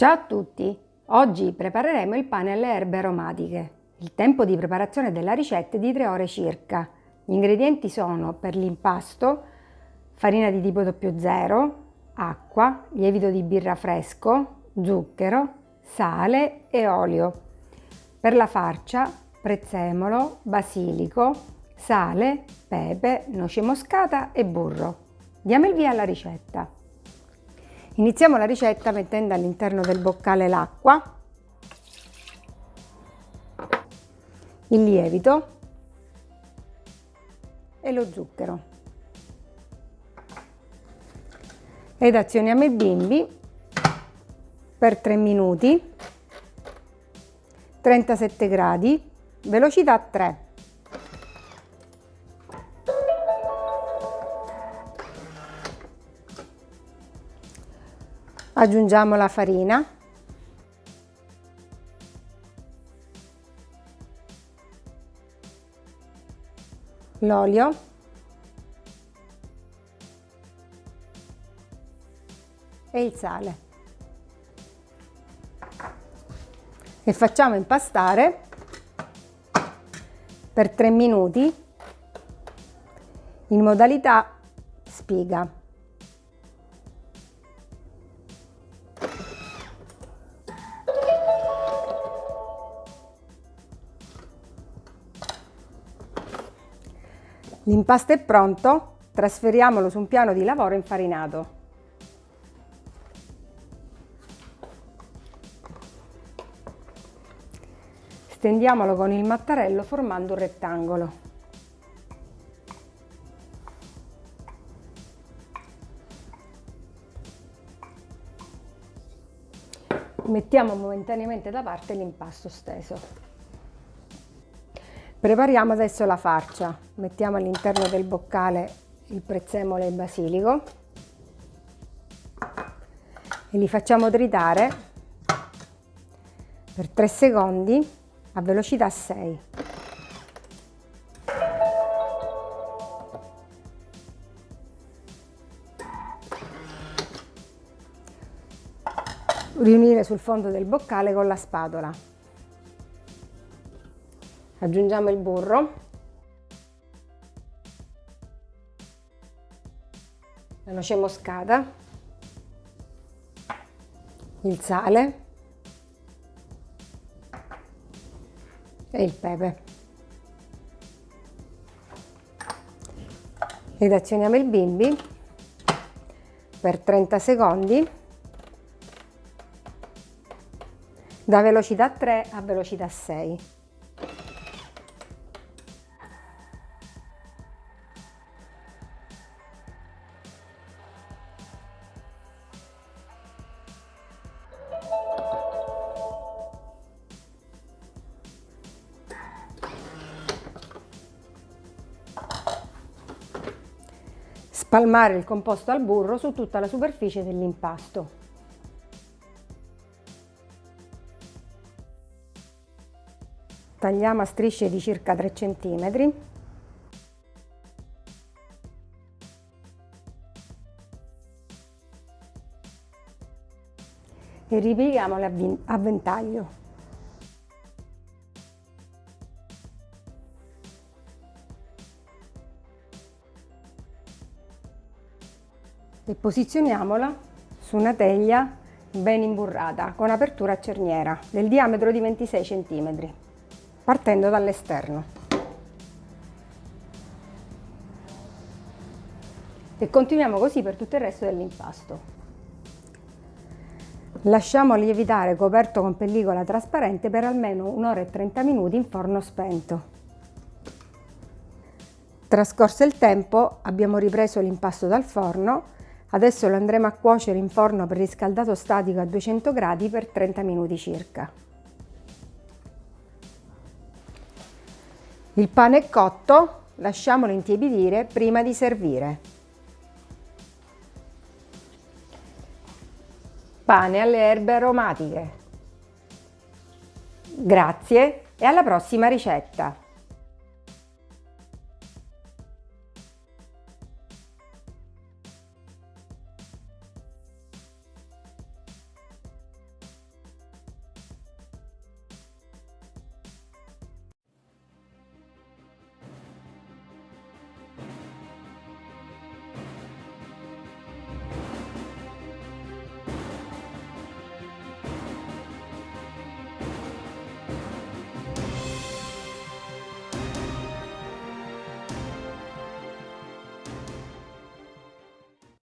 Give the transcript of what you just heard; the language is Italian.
Ciao a tutti! Oggi prepareremo il pane alle erbe aromatiche. Il tempo di preparazione della ricetta è di 3 ore circa. Gli ingredienti sono per l'impasto farina di tipo 00, acqua, lievito di birra fresco, zucchero, sale e olio. Per la farcia prezzemolo, basilico, sale, pepe, noce moscata e burro. Diamo il via alla ricetta. Iniziamo la ricetta mettendo all'interno del boccale l'acqua, il lievito e lo zucchero. Ed azioniamo i bimbi per 3 minuti, 37 gradi, velocità 3. Aggiungiamo la farina. L'olio. E il sale. E facciamo impastare per 3 minuti in modalità spiga L'impasto è pronto, trasferiamolo su un piano di lavoro infarinato. Stendiamolo con il mattarello formando un rettangolo. Mettiamo momentaneamente da parte l'impasto steso. Prepariamo adesso la farcia, mettiamo all'interno del boccale il prezzemolo e il basilico. E li facciamo tritare per 3 secondi a velocità 6. Riunire sul fondo del boccale con la spatola aggiungiamo il burro. La noce moscata. Il sale. E il pepe. Ed azioniamo il bimbi per 30 secondi. Da velocità 3 a velocità 6 Spalmare il composto al burro su tutta la superficie dell'impasto. Tagliamo a strisce di circa 3 cm. E ripieghiamole a ventaglio. E posizioniamola su una teglia ben imburrata con apertura a cerniera del diametro di 26 cm partendo dall'esterno. E continuiamo così per tutto il resto dell'impasto. Lasciamo lievitare coperto con pellicola trasparente per almeno un'ora e 30 minuti in forno spento. Trascorso il tempo abbiamo ripreso l'impasto dal forno Adesso lo andremo a cuocere in forno preriscaldato statico a 200 gradi per 30 minuti circa. Il pane è cotto, lasciamolo intiepidire prima di servire. Pane alle erbe aromatiche. Grazie e alla prossima ricetta!